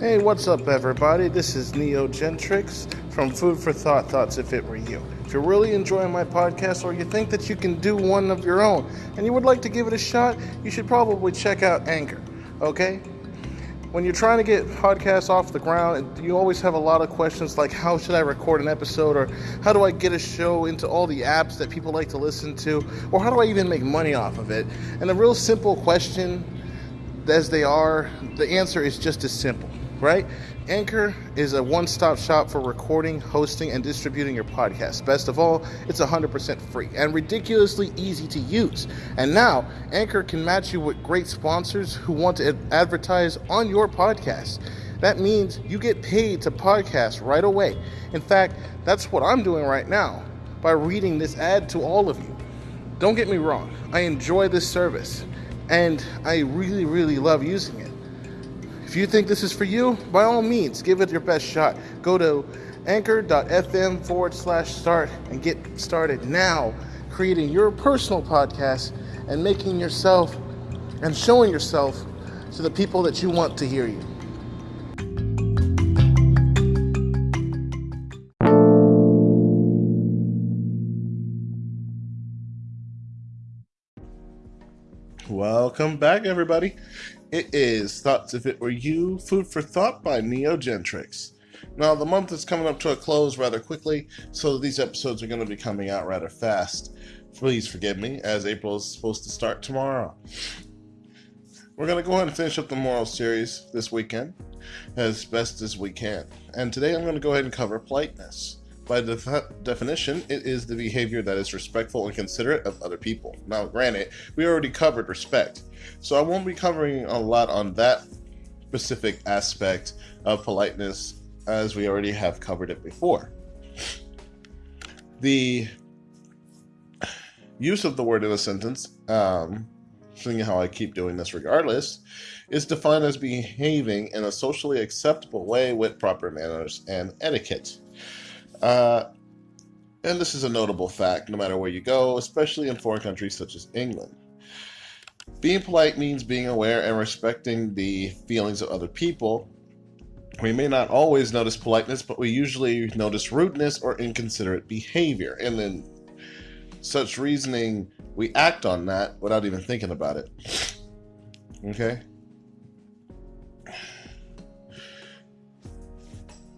Hey, what's up, everybody? This is Neo Gentrix from Food for Thought Thoughts If It Were You. If you're really enjoying my podcast or you think that you can do one of your own and you would like to give it a shot, you should probably check out Anchor, okay? When you're trying to get podcasts off the ground, you always have a lot of questions like how should I record an episode or how do I get a show into all the apps that people like to listen to or how do I even make money off of it? And a real simple question as they are, the answer is just as simple right? Anchor is a one stop shop for recording, hosting, and distributing your podcast. Best of all, it's 100% free and ridiculously easy to use. And now, Anchor can match you with great sponsors who want to advertise on your podcast. That means you get paid to podcast right away. In fact, that's what I'm doing right now by reading this ad to all of you. Don't get me wrong, I enjoy this service and I really, really love using it. If you think this is for you, by all means, give it your best shot. Go to anchor.fm forward slash start and get started now creating your personal podcast and making yourself and showing yourself to the people that you want to hear you. Welcome back, everybody. It is Thoughts If It Were You, Food for Thought by Neo Gentrix. Now, the month is coming up to a close rather quickly, so these episodes are going to be coming out rather fast. Please forgive me, as April is supposed to start tomorrow. We're going to go ahead and finish up the moral series this weekend as best as we can. And today I'm going to go ahead and cover politeness. By def- definition, it is the behavior that is respectful and considerate of other people. Now, granted, we already covered respect, so I won't be covering a lot on that specific aspect of politeness as we already have covered it before. The use of the word in a sentence, um, seeing how I keep doing this regardless, is defined as behaving in a socially acceptable way with proper manners and etiquette. Uh, and this is a notable fact no matter where you go, especially in foreign countries such as England. Being polite means being aware and respecting the feelings of other people. We may not always notice politeness, but we usually notice rudeness or inconsiderate behavior. And then such reasoning, we act on that without even thinking about it. Okay?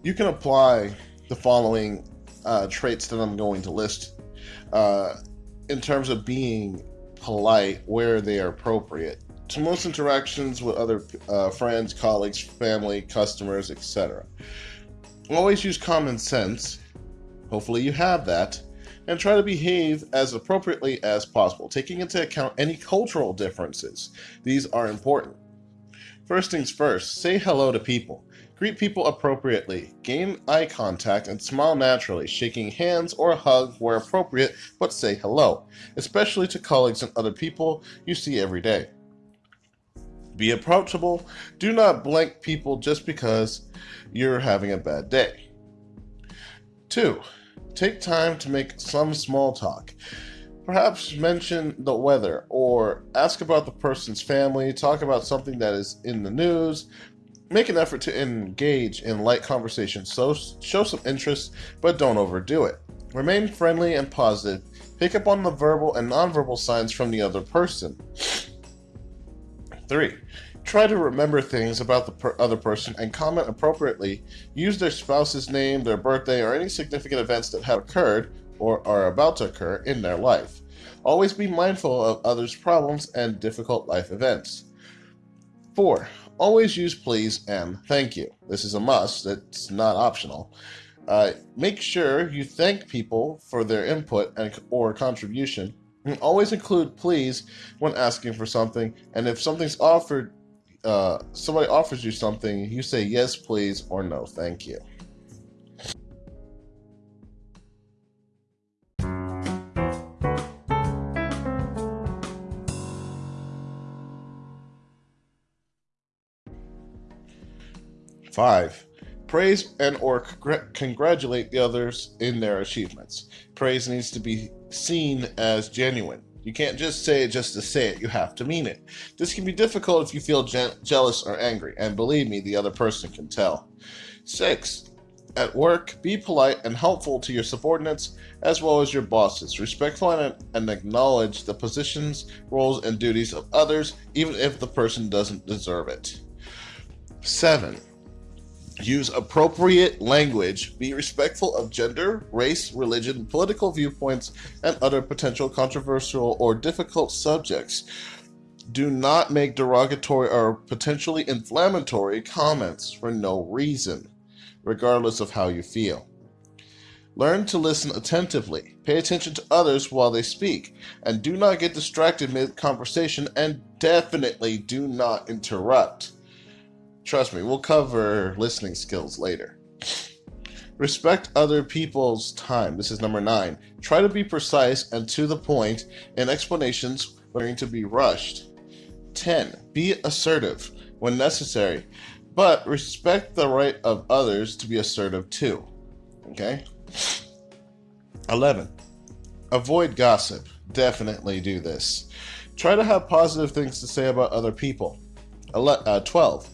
You can apply the following uh, traits that I'm going to list uh, in terms of being polite where they are appropriate to most interactions with other uh, friends, colleagues, family, customers, etc. Always use common sense. Hopefully, you have that. And try to behave as appropriately as possible, taking into account any cultural differences. These are important. First things first, say hello to people. Greet people appropriately, gain eye contact, and smile naturally, shaking hands or a hug where appropriate, but say hello, especially to colleagues and other people you see every day. Be approachable. Do not blank people just because you're having a bad day. 2. Take time to make some small talk. Perhaps mention the weather or ask about the person's family, talk about something that is in the news, Make an effort to engage in light conversation, so show some interest, but don't overdo it. Remain friendly and positive. Pick up on the verbal and nonverbal signs from the other person. 3. Try to remember things about the per- other person and comment appropriately. Use their spouse's name, their birthday, or any significant events that have occurred or are about to occur in their life. Always be mindful of others' problems and difficult life events. 4. Always use please and thank you. This is a must, it's not optional. Uh, make sure you thank people for their input and, or contribution. And always include please when asking for something. And if something's offered, uh, somebody offers you something, you say yes, please, or no, thank you. 5. Praise and or congratulate the others in their achievements. Praise needs to be seen as genuine. You can't just say it just to say it, you have to mean it. This can be difficult if you feel je- jealous or angry, and believe me, the other person can tell. 6. At work, be polite and helpful to your subordinates as well as your bosses. Respectful and, and acknowledge the positions, roles, and duties of others, even if the person doesn't deserve it. 7. Use appropriate language. Be respectful of gender, race, religion, political viewpoints, and other potential controversial or difficult subjects. Do not make derogatory or potentially inflammatory comments for no reason, regardless of how you feel. Learn to listen attentively. Pay attention to others while they speak, and do not get distracted mid conversation, and definitely do not interrupt. Trust me, we'll cover listening skills later. Respect other people's time. This is number nine. Try to be precise and to the point in explanations when to be rushed. 10. Be assertive when necessary, but respect the right of others to be assertive too. Okay? 11. Avoid gossip. Definitely do this. Try to have positive things to say about other people. 11, uh, 12.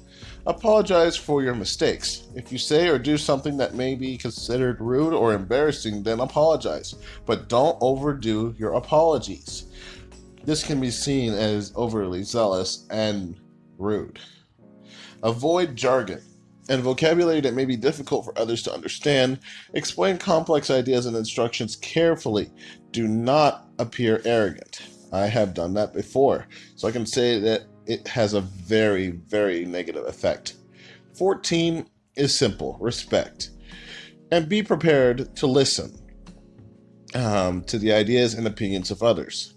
Apologize for your mistakes. If you say or do something that may be considered rude or embarrassing, then apologize. But don't overdo your apologies. This can be seen as overly zealous and rude. Avoid jargon and vocabulary that may be difficult for others to understand. Explain complex ideas and instructions carefully. Do not appear arrogant. I have done that before, so I can say that it has a very, very negative effect. 14 is simple respect. And be prepared to listen um, to the ideas and opinions of others.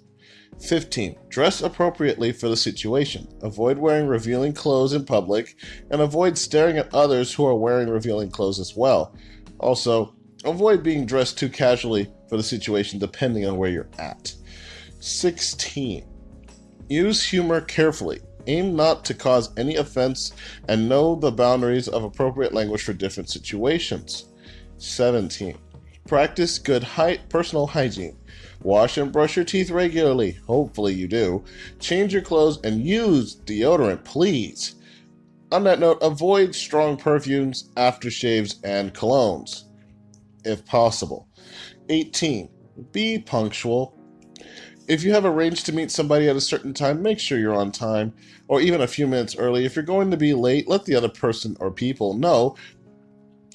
15. Dress appropriately for the situation. Avoid wearing revealing clothes in public and avoid staring at others who are wearing revealing clothes as well. Also, avoid being dressed too casually for the situation depending on where you're at. 16. Use humor carefully. Aim not to cause any offense and know the boundaries of appropriate language for different situations. 17. Practice good height personal hygiene. Wash and brush your teeth regularly. Hopefully, you do. Change your clothes and use deodorant, please. On that note, avoid strong perfumes, aftershaves, and colognes, if possible. 18. Be punctual. If you have arranged to meet somebody at a certain time, make sure you're on time, or even a few minutes early. If you're going to be late, let the other person or people know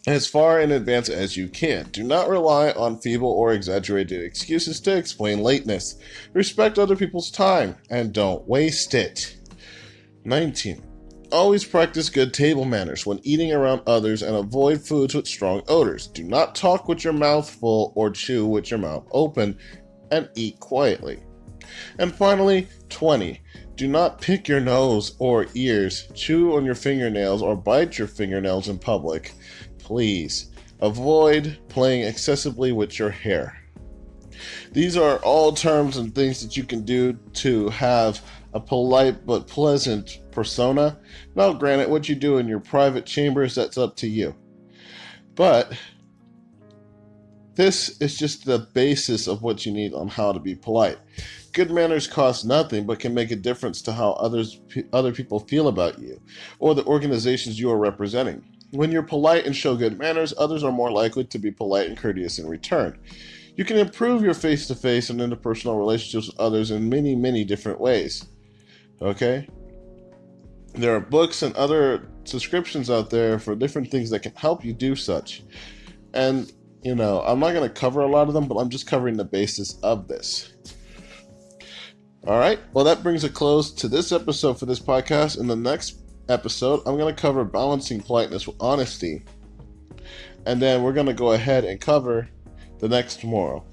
as far in advance as you can. Do not rely on feeble or exaggerated excuses to explain lateness. Respect other people's time and don't waste it. 19. Always practice good table manners when eating around others and avoid foods with strong odors. Do not talk with your mouth full or chew with your mouth open and eat quietly. And finally, 20. Do not pick your nose or ears, chew on your fingernails, or bite your fingernails in public please avoid playing excessively with your hair. These are all terms and things that you can do to have a polite but pleasant persona. Now, granted, what you do in your private chambers, that's up to you. But this is just the basis of what you need on how to be polite. Good manners cost nothing but can make a difference to how others other people feel about you or the organizations you are representing. When you're polite and show good manners, others are more likely to be polite and courteous in return. You can improve your face to face and interpersonal relationships with others in many, many different ways. Okay? There are books and other subscriptions out there for different things that can help you do such. And, you know, I'm not going to cover a lot of them, but I'm just covering the basis of this. All right. Well, that brings a close to this episode for this podcast. In the next episode, I'm going to cover balancing politeness with honesty. And then we're going to go ahead and cover the next tomorrow.